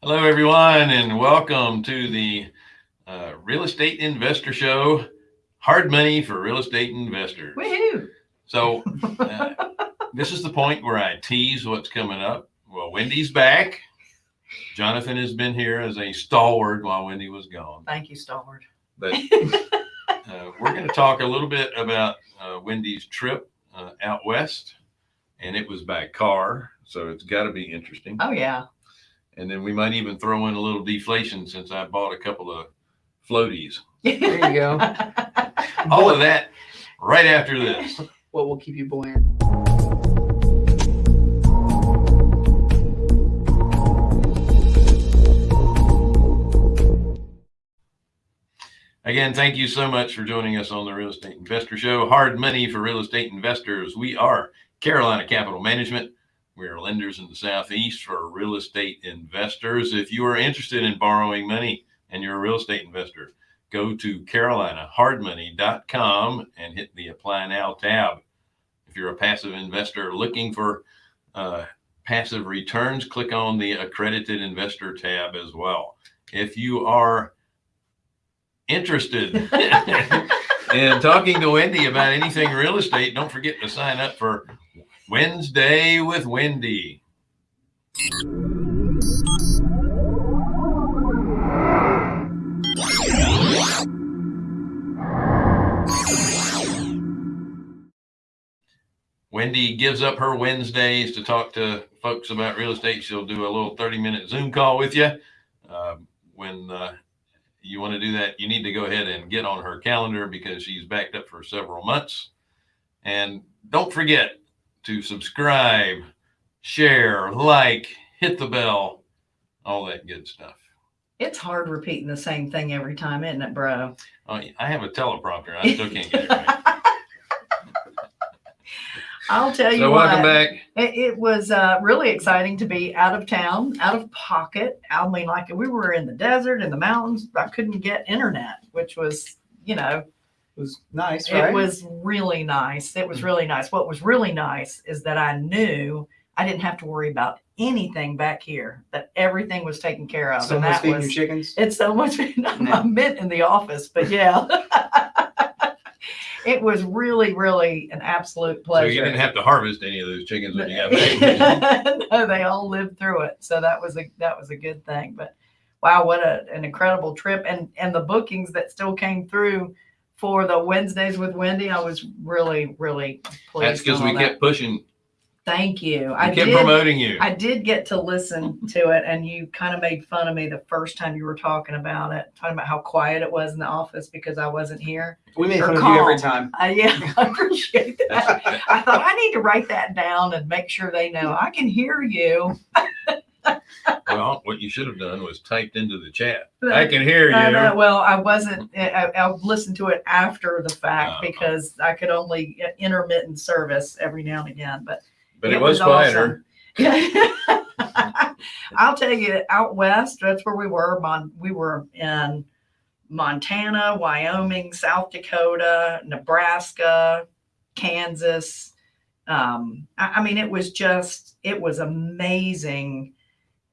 Hello, everyone, and welcome to the uh, Real Estate Investor Show. Hard money for real estate investors. Woohoo! So, uh, this is the point where I tease what's coming up. Well, Wendy's back. Jonathan has been here as a stalwart while Wendy was gone. Thank you, Stalwart. But uh, we're going to talk a little bit about uh, Wendy's trip uh, out west, and it was by car, so it's got to be interesting. Oh yeah. And then we might even throw in a little deflation since I bought a couple of floaties. There you go. All of that right after this. What will keep you buoyant? Again, thank you so much for joining us on the Real Estate Investor Show. Hard money for real estate investors. We are Carolina Capital Management. We are lenders in the Southeast for real estate investors. If you are interested in borrowing money and you're a real estate investor, go to carolinahardmoney.com and hit the apply now tab. If you're a passive investor looking for uh, passive returns, click on the accredited investor tab as well. If you are interested in talking to Wendy about anything real estate, don't forget to sign up for Wednesday with Wendy. Wendy gives up her Wednesdays to talk to folks about real estate. She'll do a little 30 minute Zoom call with you. Uh, when uh, you want to do that, you need to go ahead and get on her calendar because she's backed up for several months. And don't forget to subscribe, share, like, hit the bell, all that good stuff. It's hard repeating the same thing every time, isn't it, bro? Oh, I have a teleprompter. I still can't get it right. I'll tell you So what. welcome back. It, it was uh, really exciting to be out of town, out of pocket. I mean, like we were in the desert, in the mountains. I couldn't get internet, which was, you know, It was nice, right? it was really nice. It was really nice. What was really nice is that I knew I didn't have to worry about anything back here. That everything was taken care of, so and much that feeding was your chickens. It's so much. I meant in the office, but yeah. it was really, really an absolute pleasure. So you didn't have to harvest any of those chickens when you got back. no, they all lived through it. So that was a that was a good thing. But wow, what a, an incredible trip. And and the bookings that still came through for the Wednesdays with Wendy, I was really, really pleased. That's because we that. kept pushing, Thank you. we I kept did promoting you. I did get to listen to it, and you kind of made fun of me the first time you were talking about it, talking about how quiet it was in the office because I wasn't here. We make Or fun of you every time. Uh, yeah, I appreciate that. I thought I need to write that down and make sure they know I can hear you. well, what you should have done was typed into the chat. I can hear you. Well, I wasn't. I, I listened to it after the fact Oh. because I could only get intermittent service every now and again. But But it was quieter. awesome. I'll tell you, out west, that's where we were. Mon- we were in Montana, Wyoming, South Dakota, Nebraska, Kansas. Um, I, I mean, it was just, it was amazing.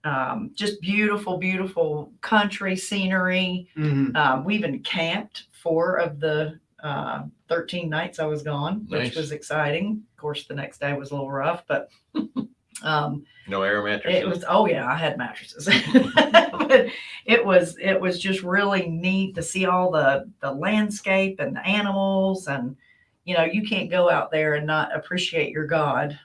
Um, just beautiful, beautiful country scenery. Mhm. Um, we even camped four of the uh, 13 nights I was gone, which was exciting. Of course, the next day was a little rough, but um, No air mattresses. it was, oh yeah, I had mattresses. but it was, it was just really neat to see all the, the landscape and the animals. And, you know, you can't go out there and not appreciate your God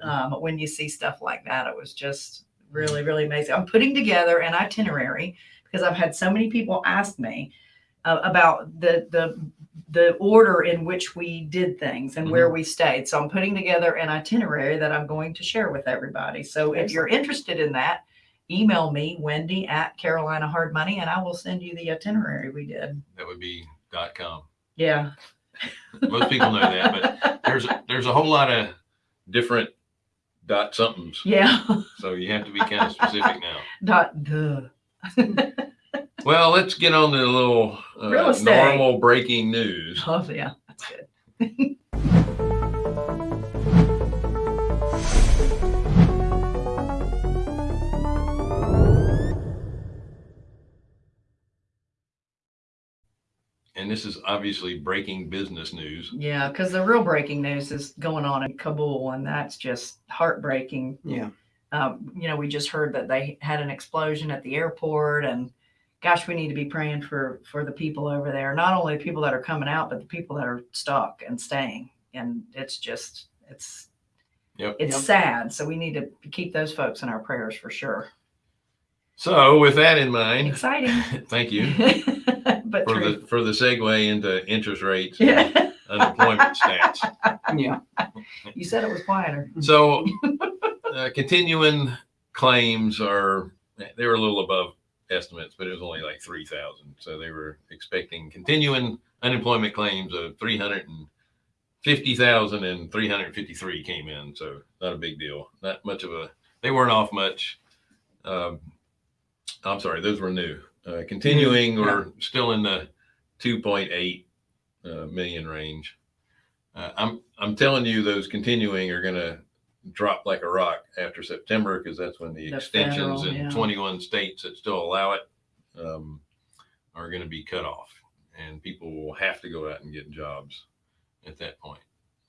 um, when you see stuff like that. It was just really, really amazing. I'm putting together an itinerary because I've had so many people ask me uh, about the the the order in which we did things and where we stayed. So I'm putting together an itinerary that I'm going to share with everybody. So if you're interested in that, email me Wendy at Carolina Hard Money, and I will send you the itinerary we did. that would be dot com. Yeah. Most people know that, but there's there's a whole lot of different dot somethings. Yeah. So you have to be kind of specific now. Dot the. Well, let's get on to the little uh, normal breaking news. Oh yeah, that's good. and this is obviously breaking business news. Yeah, because the real breaking news is going on in Kabul, and that's just heartbreaking. Yeah. Um, you know, we just heard that they had an explosion at the airport, and gosh, we need to be praying for for the people over there. Not only the people that are coming out, but the people that are stuck and staying. And it's just, it's, Yep. it's Yep. sad. So we need to keep those folks in our prayers for sure. So with that in mind, Exciting, thank you but for true. the for the segue into interest rates and unemployment stats. Yeah. you said it was quieter. So uh, continuing claims are they were a little above estimates, but it was only like three thousand. So they were expecting continuing unemployment claims of three hundred and fifty thousand and three hundred and fifty-three came in. So not a big deal. Not much of a. They weren't off much. Um, I'm sorry, those were new. Uh, continuing, yeah. we're still in the two point eight uh, million range. Uh, I'm I'm telling you, those continuing are going to drop like a rock after September because that's when the, The extensions federal, in yeah. 21 states that still allow it um, are going to be cut off, and people will have to go out and get jobs at that point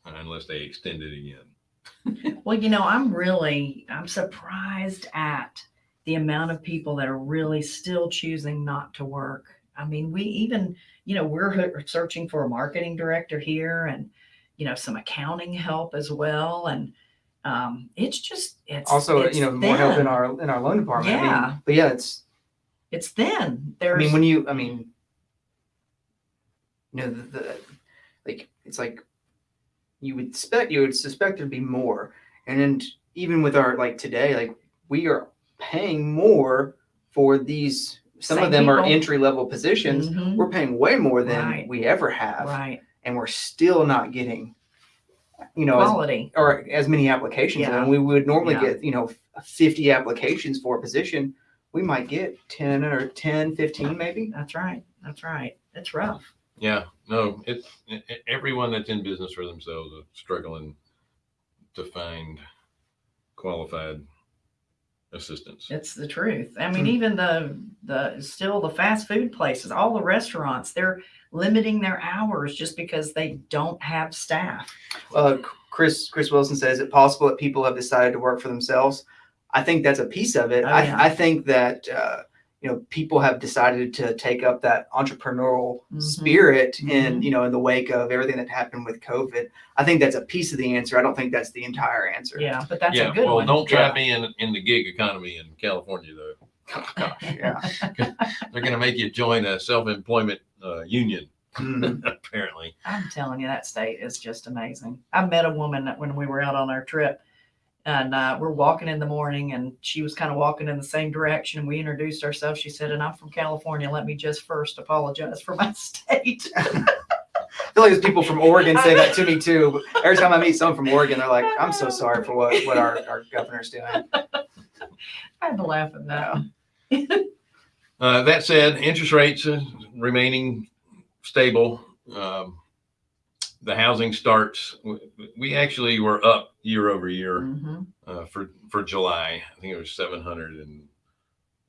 uh, unless they extend it again. Well, you know, I'm really I'm surprised at the amount of people that are really still choosing not to work. I mean, we even, you know, we're searching for a marketing director here and, you know, some accounting help as well. And um, it's just it's Also, it's you know, more help in our in our loan department. I mean, Yeah. but yeah, it's. it's thin. I mean, when you, I mean, you know, the, the like it's like you would expect you would suspect there'd be more, and then even with our like today, like we are paying more for these. Some Same of them are entry level positions. Mhm. We're paying way more than Right. we ever have, right and we're still not getting, you know, as quality. or as many applications Yeah. and we would normally Yeah. get you know 50 applications for a position we might get 10 or 10 15 maybe That's right. That's right. It's rough. Yeah, no, it's everyone that's in business for themselves is struggling to find qualified assistance. It's the truth. I mean, Hmm. even the the still the fast food places, all the restaurants, they're limiting their hours just because they don't have staff. uh, chris chris wilson says is it possible that people have decided to work for themselves i think that's a piece of it Oh, I. I think that uh, you know people have decided to take up that entrepreneurial Mhm. spirit in Mhm. you know in the wake of everything that happened with covid i think that's a piece of the answer i don't think that's the entire answer Yeah, but that's yeah, a good well, one. don't try Yeah. being in the gig economy in California though. Gosh, yeah They're going to make you join a self-employment uh, union, Mhm. apparently. I'm telling you, that state is just amazing. I met a woman that when we were out on our trip, and uh, we're walking in the morning, and she was kind of walking in the same direction. And We introduced ourselves. She said, "And I'm from California. Let me just first apologize for my state." I feel like there's people from Oregon say that to me too. Every time I meet someone from Oregon, they're like, "I'm so sorry for what what our, our governor's doing." I had to laugh at that. Uh, that said, interest rates remaining stable. Um, the housing starts. we- We actually were up year over year Mhm. uh, for for July. I think it was 700 and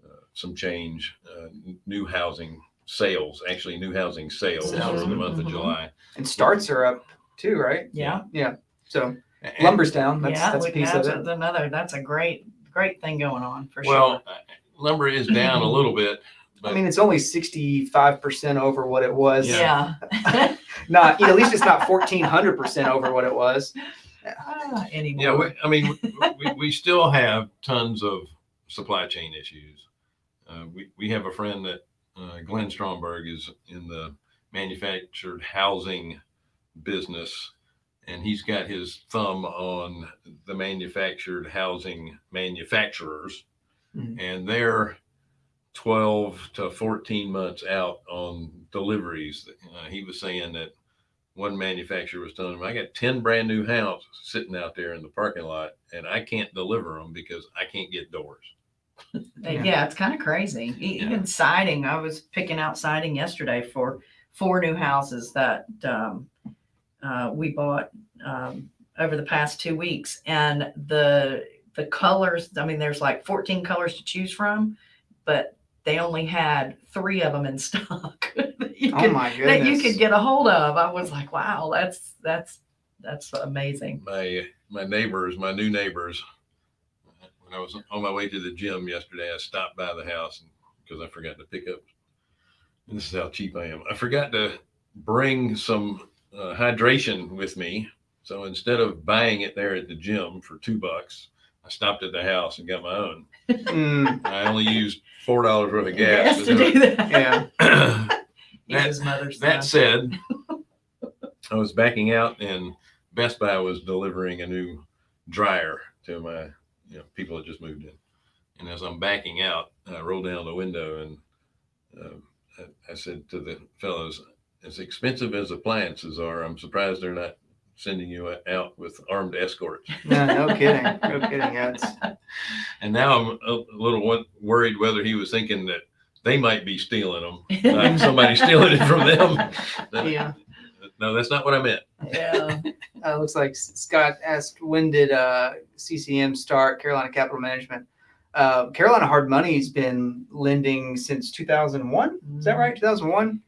uh, some change uh, new housing sales. Actually, new housing sales Sales. for the month of Mhm. July. And starts are up too, right? Yeah. Yeah. So And- lumber's down. That's yeah, that's a piece that's of it. another. That's a great, great thing going on for well, sure. uh, lumber is down a little bit. I mean, it's only sixty-five percent over what it was. Yeah. Not, at least it's not fourteen hundred percent over what it was. Ah, anymore. Yeah, we, I mean, we, we still have tons of supply chain issues. Uh, we, we have a friend that, uh, Glenn Stromberg is in the manufactured housing business. And he's got his thumb on the manufactured housing manufacturers. Mhm. And they're 12 to 14 months out on deliveries. Uh, he was saying that one manufacturer was telling him, I got 10 brand new houses sitting out there in the parking lot and I can't deliver them because I can't get doors. Yeah. Yeah, it's kind of crazy. E- Yeah. Even siding, I was picking out siding yesterday for four new houses that um, uh, we bought um, over the past two weeks, and the the colors. I mean, there's like 14 colors to choose from, but they only had three of them in stock. You Oh could, my that you could get a hold of. I was like, wow, that's that's that's amazing. my my neighbors, my new neighbors. When I was on my way to the gym yesterday, I stopped by the house because I forgot to pick up. And this is how cheap I am. I forgot to bring some uh, hydration with me. So instead of buying it there at the gym for two bucks, I stopped at the house and got my own. Mm, I only used four dollars worth of gas. Yes, to to do do that. yeah. it. That- his mother's That said, I was backing out and Best Buy was delivering a new dryer to my, you know, people that just moved in. And as I'm backing out, I rolled down the window and um, I, I said to the fellows, as expensive as appliances are, I'm surprised they're not sending you out with armed escorts. No, no kidding. No kidding. Yeah, And now I'm a little worried whether he was thinking that they might be stealing them, like somebody stealing it from them. yeah. No, that's not what I meant. yeah. Uh, looks like Scott asked when did uh, CCM start Carolina Capital Management. Uh, Carolina Hard Money's been lending since 2001. Is that right? 2001.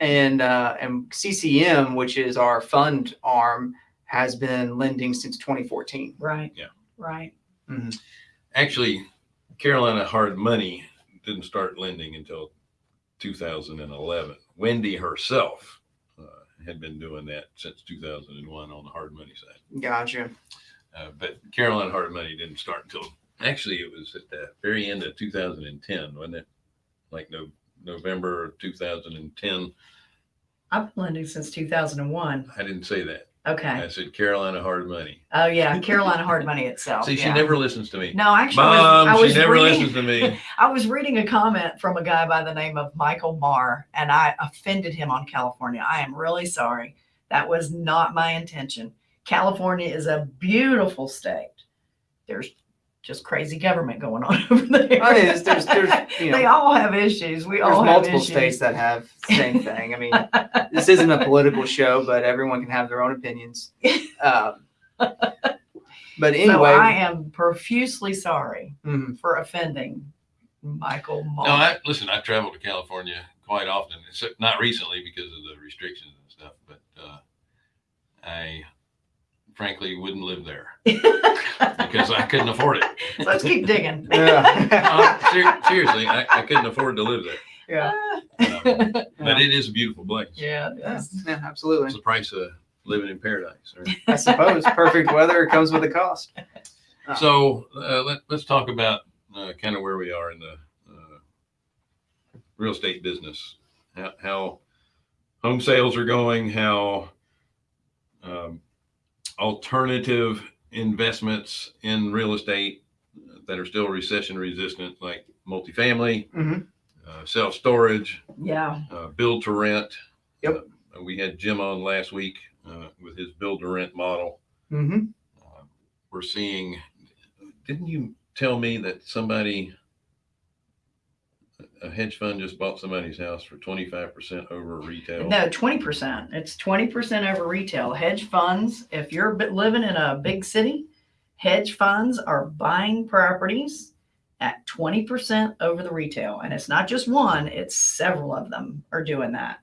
And uh, and CCM, which is our fund arm, has been lending since 2014. Right. Yeah. Right. Actually, Carolina Hard Money didn't start lending until 2011. Wendy herself uh, had been doing that since 2001 on the hard money side. Gotcha. Uh, but Carolina Hard Money didn't start until actually it was at the very end of 2010, wasn't it? Like no, November of 2010. I've been lending since 2001. I didn't say that. Okay. I said Carolina Hard Money. Oh yeah, Carolina Hard Money itself. See, she yeah. never listens to me. No, actually, Mom, I was, I was she never reading, listens to me. I was reading a comment from a guy by the name of Michael Marr, and I offended him on California. I am really sorry. That was not my intention. California is a beautiful state. There's just crazy government going on over there. I mean, there's- there's- there's, you they all have issues. We all have multiple issues. states that have the same thing. I mean, this isn't a political show, but everyone can have their own opinions. Um, but So anyway, I am profusely sorry mhm. for offending Michael Marr. No, I listen. I travel to California quite often, except not recently because of the restrictions and stuff. But uh, I, frankly, wouldn't live there because I couldn't afford it. Let's keep digging. yeah, Uh, ser- seriously, I, I couldn't afford to live there. yeah, Um, but it is a beautiful place. yeah, yeah, yeah, absolutely. It's the price of living in paradise. Right? I suppose perfect weather comes with a cost. Oh. So uh, let, let's talk about uh, kind of where we are in the uh, real estate business, how, how home sales are going, how um, alternative investments in real estate that are still recession resistant, like multifamily, Mhm. uh, self storage, Yeah. uh, build to rent. Yep. Uh, we had Jim on last week uh, with his build to rent model. hmm Uh, we're seeing, didn't you tell me that somebody, a hedge fund just bought somebody's house for 25% over retail? No, twenty percent. It's twenty percent over retail. Hedge funds, if you're living in a big city, hedge funds are buying properties at twenty percent over the retail. And it's not just one, it's several of them are doing that.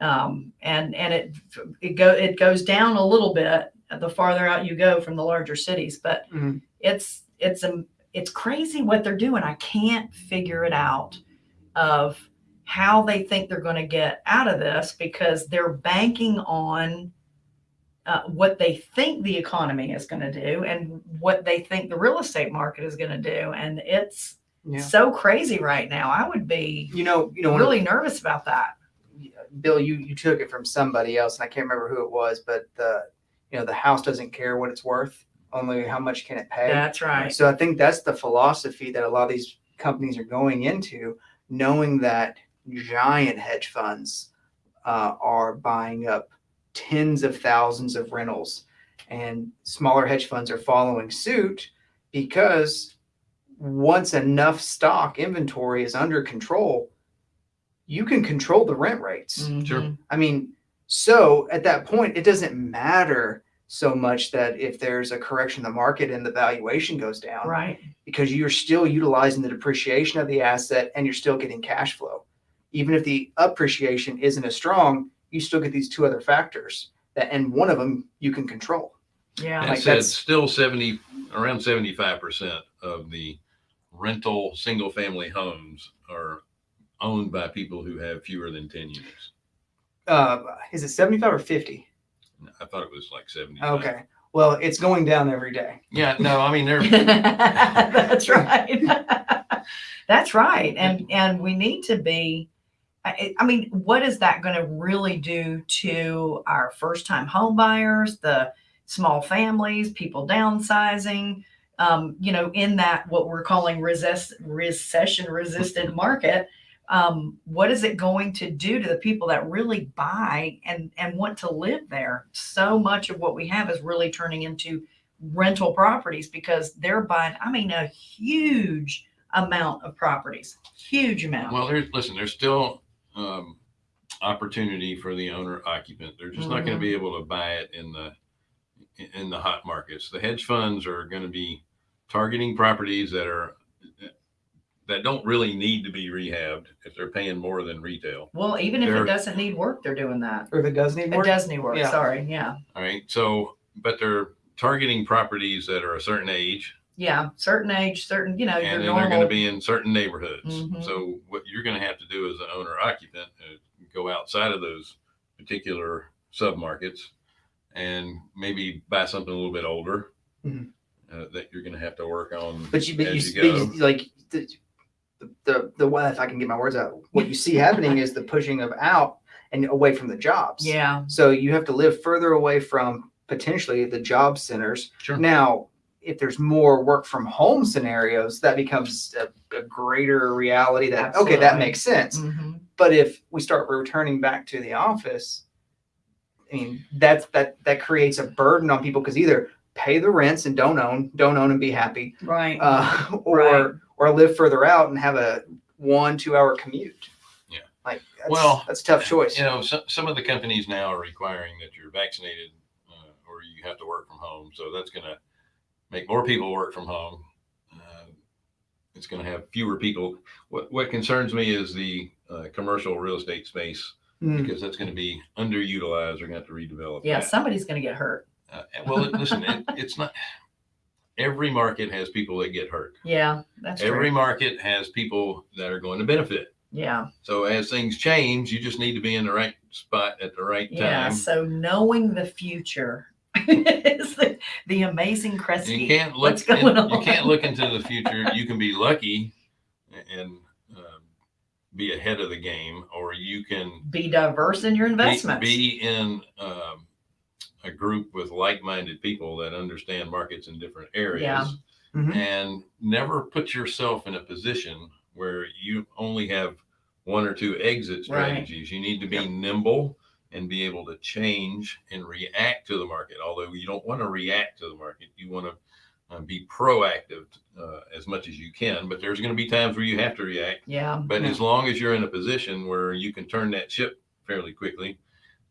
Um, and, and it, it go, it goes down a little bit the farther out you go from the larger cities, but Mhm. it's, it's, um, it's crazy what they're doing. I can't figure it out of how they think they're going to get out of this because they're banking on uh, what they think the economy is going to do and what they think the real estate market is going to do. And it's Yeah. so crazy right now. I would be You know, you know, really nervous about that. Bill, you you took it from somebody else, and I can't remember who it was, but the you know the house doesn't care what it's worth, only how much can it pay. That's right. So I think that's the philosophy that a lot of these companies are going into, knowing that giant hedge funds uh, are buying up tens of thousands of rentals, and smaller hedge funds are following suit because once enough stock inventory is under control, you can control the rent rates. Sure. Mhm. I mean, so at that point, it doesn't matter so much that if there's a correction in the market and the valuation goes down, Right. because you're still utilizing the depreciation of the asset and you're still getting cash flow, even if the appreciation isn't as strong, you still get these two other factors that, and one of them you can control. Yeah. And Like it said that's- still seventy, around seventy-five percent of the rental, single-family homes are owned by people who have fewer than ten units. Uh, is it 75 or 50? I thought it was like seventy. Okay. Well, it's going down every day. Yeah, no, I mean, they're, That's right. That's right. And, and we need to be, I, I mean, what is that going to really do to our first time home buyers, the small families, people downsizing? Um, you know, in that what we're calling resist, recession resistant market, um, what is it going to do to the people that really buy and and want to live there? So much of what we have is really turning into rental properties because they're buying, I mean, a huge amount of properties, huge amount. well, there's, listen, there's still, um, opportunity for the owner occupant. They're just not gonna Mhm. be able to buy it in the, in the hot markets. The hedge funds are gonna be targeting properties that are, that don't really need to be rehabbed if they're paying more than retail. well, even if they're- it doesn't need work, they're doing that. Or if it does need It more. does need work. Yeah. Sorry. Yeah. All right. So, but they're targeting properties that are a certain age Yeah. Certain age, certain, you know, your and then normal. they're going to be in certain neighborhoods. Mhm. So, what you're going to have to do as an owner occupant is go outside of those particular submarkets and maybe buy something a little bit older Mhm. uh, that you're going to have to work on. But you, but you, as but you you- go. like the, the, the, the way, if I can get my words out, what you see happening is the pushing of out and away from the jobs. yeah. So you have to live further away from potentially the job centers. Sure. Now, if there's more work from home scenarios, that becomes a, a greater reality that, okay, that makes sense. hmm But if we start returning back to the office, I mean, that's, that, that creates a burden on people because either pay the rents and don't own, don't own and be happy, Right. uh, or, Right. Or live further out and have a one, two hour commute. Yeah. Like, that's, Well, that's a tough choice. You know, some, some of the companies now are requiring that you're vaccinated uh, or you have to work from home. So that's going to make more people work from home. Uh, it's going to have fewer people. What, what concerns me is the uh, commercial real estate space Mm. because that's going to be underutilized. They're going to have to redevelop. Yeah. that. Somebody's going to get hurt. Uh, well, listen, it, it's not. Every market has people that get hurt. Yeah. That's Every true. market has people that are going to benefit. Yeah. So as things change, you just need to be in the right spot at the right Yeah. time. Yeah. So knowing the future is the, the amazing Kreskin. You can't look. What's going in- on? You can't look into the future. You can be lucky and um, be ahead of the game, or you can be diverse in your be, investments. be in um, a group with like-minded people that understand markets in different areas, Yeah. Mhm. and never put yourself in a position where you only have one or two exit Right. strategies. You need to be nimble and be able to change and react to the market. Although you don't want to react to the market, you want to uh, be proactive uh, as much as you can. But there's going to be times where you have to react. yeah. But Yeah. as long as you're in a position where you can turn that ship fairly quickly,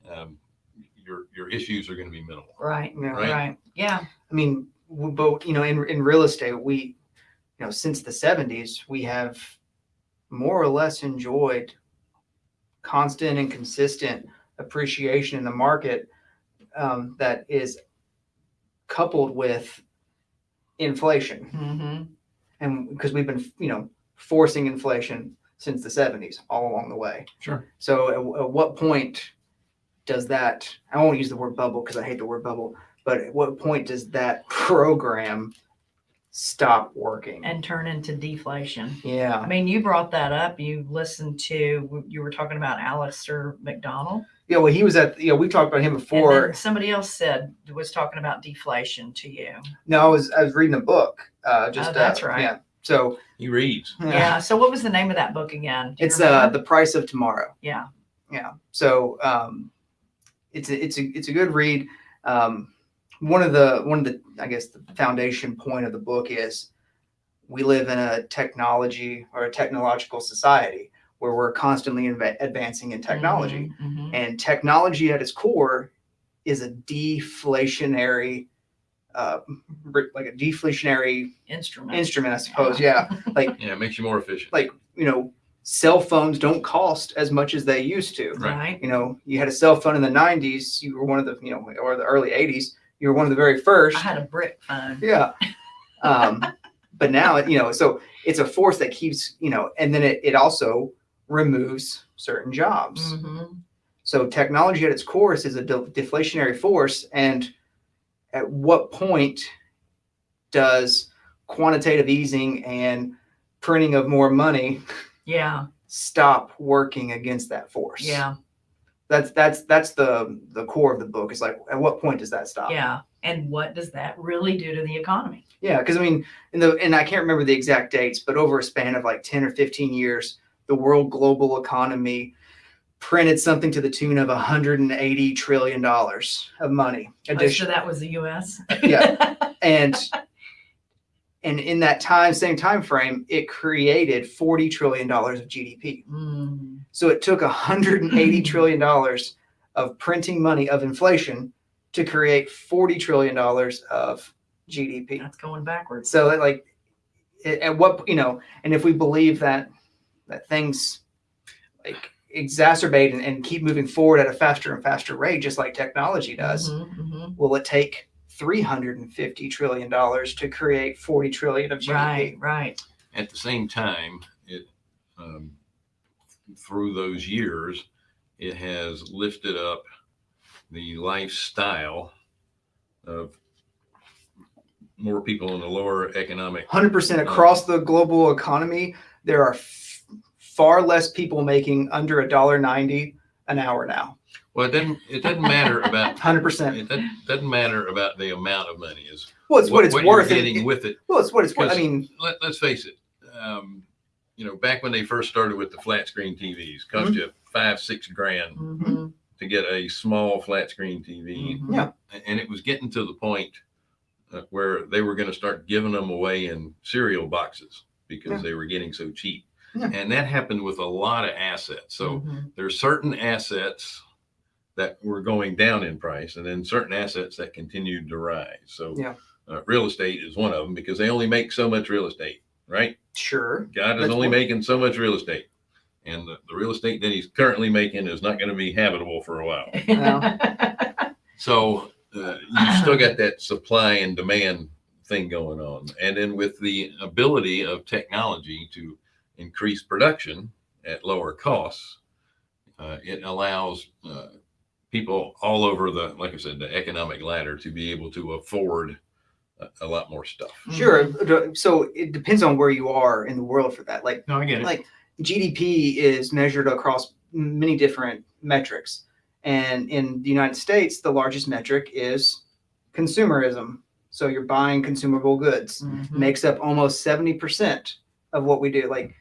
um, your your issues are going to be minimal. Right. Yeah. Right. Right. Yeah. I mean, but you know, in in real estate, we, you know, since the '70s, we have more or less enjoyed constant and consistent appreciation in the market um, that is coupled with inflation, hmm and because we've been, you know, forcing inflation since the '70s all along the way. Sure. So, at, at what point does that? I won't use the word bubble because I hate the word bubble. But at what point does that program stop working? And turn into deflation. Yeah. I yeah, mean, you brought that up. You listened to, you were talking about Alistair McDonald. yeah. Well, he was at. You know, we talked about him And before. then somebody else said, was talking about deflation to you. No, I was I was reading a book. Uh, just Oh, that's uh, right. Yeah. So He reads. Yeah. So what was the name of that book again? Do you it's uh remember? the price of tomorrow. yeah. Yeah. So um, it's a, it's a it's a good read. Um, one of the one of the I guess the foundation point of the book is we live in a technology or a technological society where we're constantly inve- advancing in technology, Mhm, mhm. and technology at its core is a deflationary. Uh, like a deflationary Instrument. instrument, I suppose. Yeah, Like Yeah, it makes you more efficient. like you know cell phones don't cost as much as they used to. Right. Right. You know, you had a cell phone in the 90s, you were one of the, you know, or the early 80s, you were one of the very first. I had a brick phone. Yeah. Um, but now, you know, so it's a force that keeps, you know, and then it, it also removes certain jobs. Mhm. So technology at its core is a de- deflationary force. And at what point does quantitative easing and printing of more money Yeah. stop working against that force? Yeah. That's that's that's the the core of the book. Is like at what point does that stop? Yeah. And what does that really do to the economy? Yeah, because I mean, in the and I can't remember the exact dates, but over a span of like ten or fifteen years, the world global economy printed something to the tune of 180 trillion dollars of money. Oh, Addition, so that was the U.S. Yeah. and and in that time, same time frame, it created 40 trillion dollars of GDP. Mm, So it took 180 trillion dollars of printing money of inflation to create 40 trillion dollars of GDP. that's going backwards. So that, like, at what you know, and if we believe that that things like exacerbate and, and keep moving forward at a faster and faster rate, just like technology does, Mhm, mhm. will it take three hundred and fifty trillion dollars to create forty trillion of GDP? Right. Right. At the same time, it, um, through those years, it has lifted up the lifestyle of more people in the lower economic. Hundred percent across the global economy, there are f- far less people making under a dollar ninety an hour now. Well, it doesn't, it doesn't matter about, Hundred percent. it doesn't, doesn't matter about the amount of money is Well, it's what, it's you're worth. Getting It, with it. well, it's what it's worth. I mean, let, let's face it, um, you know, back when they first started with the flat screen TVs, cost you five, six grand Mhm, to get a small flat screen TV. mhm. Yeah. And it was getting to the point uh, where they were going to start giving them away in cereal boxes because Yeah. they were getting so cheap. Yeah. And that happened with a lot of assets. So Mhm. there's certain assets that were going down in price and then certain assets that continued to rise. So Yeah. uh, real estate is one of them because they only make so much real estate, right? sure. God is That's only one- making so much real estate. And the, the real estate that he's currently making is not going to be habitable for a while. So uh, you've still got that supply and demand thing going on. And then with the ability of technology to increase production at lower costs, uh, it allows uh, people all over the, like I said, the economic ladder to be able to afford a, a lot more stuff. Sure. So it depends on where you are in the world for that. Like No, I get it. like GDP is measured across many different metrics. And in the United States, the largest metric is consumerism. So you're buying consumable goods. Mhm. Makes up almost 70% of what we do. Like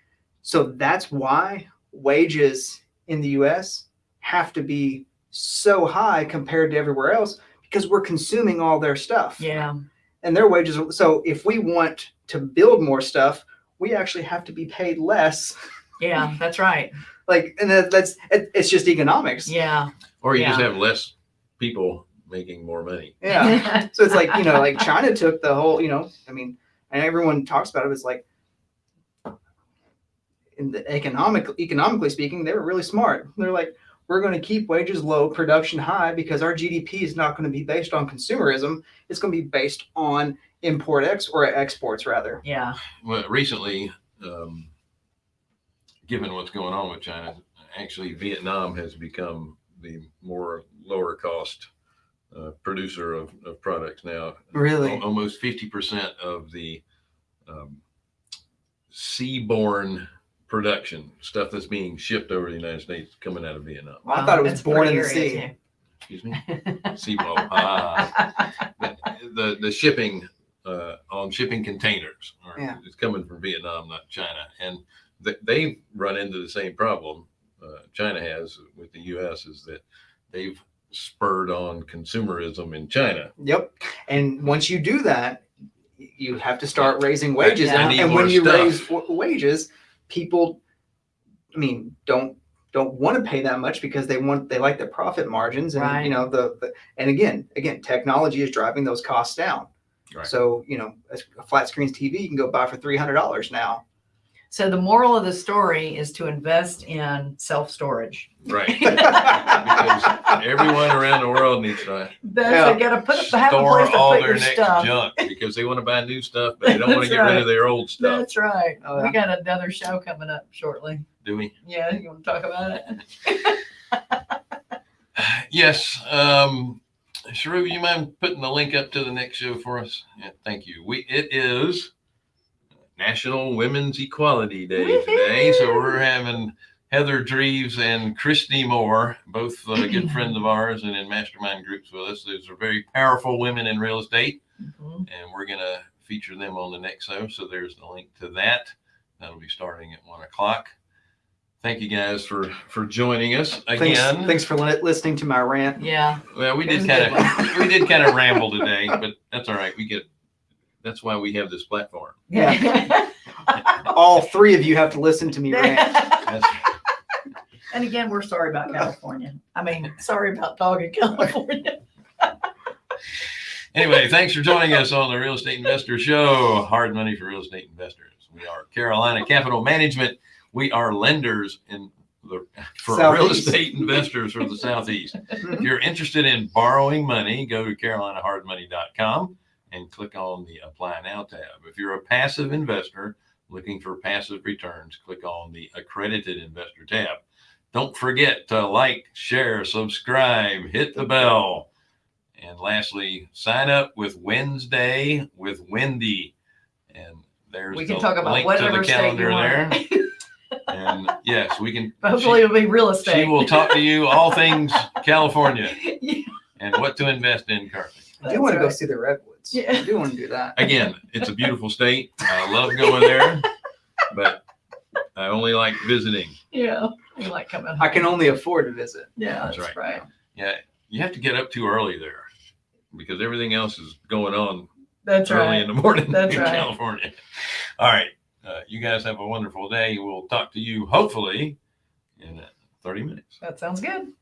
so that's why wages in the US have to be so high compared to everywhere else because we're consuming all their stuff Yeah. and their wages. are- So if we want to build more stuff, we actually have to be paid less. Yeah. That's right. Like, and that, that's it, it's just economics. Yeah. Or you just have less people making more money. Yeah. So it's like you know, like China took the whole. You know, I mean, and everyone talks about it. It's like, in the economic, economically speaking, they were really smart. They're like, we're going to keep wages low, production high, because our GDP is not going to be based on consumerism. It's going to be based on import ex or exports rather. yeah. Well, recently, um, given what's going on with China, actually Vietnam has become the more lower cost uh, producer of, of products now. Really? Al- Almost 50% of the um, seaborne production, stuff that's being shipped over the United States, coming out of Vietnam. Well, I thought it was That's born in the sea. area, Excuse me? too. Seaborne. Ah. the, the the shipping uh, on shipping containers are, Yeah. is coming from Vietnam, not China, and th- they've run into the same problem uh, China has with the U.S. is that they've spurred on consumerism in China. Yep. And once you do that, you have to start raising wages. Yeah. And, and when you stuff. raise w- wages, people, I mean, don't don't want to pay that much because they want they like the profit margins and Right. you know the, the and again again technology is driving those costs down. Right. So you know a, a flat screen TV you can go buy for three hundred dollars now. So the moral of the story is to invest in self-storage. Right. Because everyone around the world needs to That's, Yeah. they gotta put, have a store place to all put their your next stuff. junk because they want to buy new stuff, but they don't want to That's get rid right. of their old stuff. That's right. Oh, yeah. We got another show coming up shortly. Do we? Yeah, you want to talk about it? Yes. Um, Sharu, you mind putting the link up to the next show for us? Yeah, thank you. We it is National Women's Equality Day today, so we're having Heather Dreves and Christy Moore, both uh, good friends of ours and in mastermind groups with us. Those are very powerful women in real estate, Mhm. and we're gonna feature them on the next show. So there's the link to that. That'll be starting at one o'clock. Thank you guys for for joining us Thanks, again. thanks for li- listening to my rant. Yeah. Well, we did kind of we did kind of ramble today, but that's all right. We get that's why we have this platform. Yeah. All three of you have to listen to me rant. That's, And again, we're sorry about California. I mean, sorry about dog in California. anyway, thanks for joining us on the Real Estate Investor Show. Hard money for real estate investors. We are Carolina Capital Management. We are lenders in the for real estate investors for the southeast. if you're interested in borrowing money, go to carolinahardmoney.com and click on the apply now tab. If you're a passive investor looking for passive returns, click on the accredited investor tab. Don't forget to like, share, subscribe, hit the bell. And lastly, sign up with Wednesday with Wendy. And there's We can the talk about link to the whatever calendar there. And yes, we can. Hopefully it'll be real estate. she will talk to you all things California Yeah, and what to invest in currently. I do want to that's go see the redwoods. Yeah. I do want to do that. Again, it's a beautiful state. I love going there, but I only like visiting. Yeah, we like coming home. I can only afford to visit. Yeah, That's that's right. right. Yeah, you have to get up too early there because everything else is going on That's early right. in the morning That's in right. California. All right. Uh, you guys have a wonderful day. We'll talk to you hopefully in uh, 30 minutes. That sounds good.